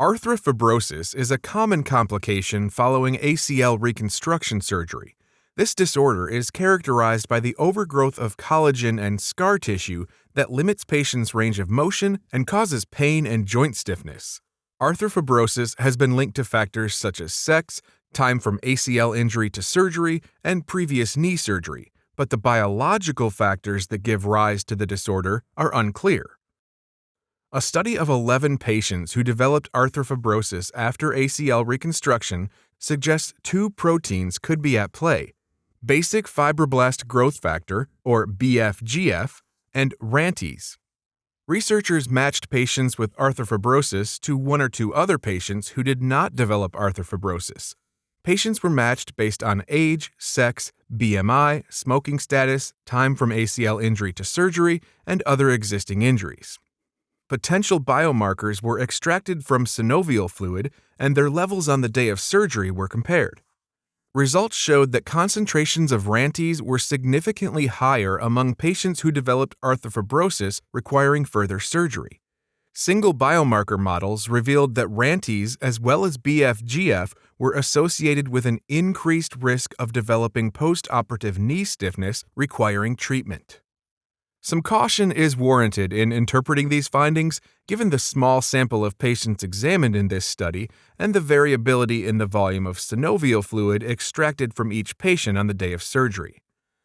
Arthrofibrosis is a common complication following ACL reconstruction surgery. This disorder is characterized by the overgrowth of collagen and scar tissue that limits patients' range of motion and causes pain and joint stiffness. Arthrofibrosis has been linked to factors such as sex, time from ACL injury to surgery, and previous knee surgery, but the biological factors that give rise to the disorder are unclear. A study of 11 patients who developed arthrofibrosis after ACL reconstruction suggests two proteins could be at play basic fibroblast growth factor, or BFGF, and RANTES. Researchers matched patients with arthrofibrosis to one or two other patients who did not develop arthrofibrosis. Patients were matched based on age, sex, BMI, smoking status, time from ACL injury to surgery, and other existing injuries potential biomarkers were extracted from synovial fluid and their levels on the day of surgery were compared. Results showed that concentrations of RANTES were significantly higher among patients who developed arthrofibrosis requiring further surgery. Single biomarker models revealed that RANTES as well as BFGF were associated with an increased risk of developing postoperative knee stiffness requiring treatment. Some caution is warranted in interpreting these findings given the small sample of patients examined in this study and the variability in the volume of synovial fluid extracted from each patient on the day of surgery.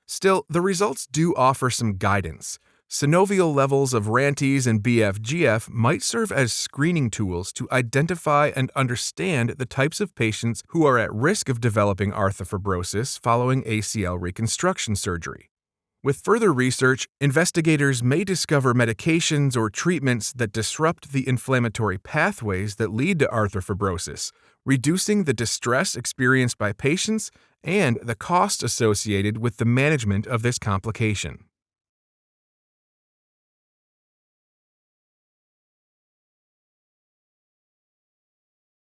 Still, the results do offer some guidance. Synovial levels of RANTES and BFGF might serve as screening tools to identify and understand the types of patients who are at risk of developing arthrofibrosis following ACL reconstruction surgery. With further research, investigators may discover medications or treatments that disrupt the inflammatory pathways that lead to arthrofibrosis, reducing the distress experienced by patients and the cost associated with the management of this complication.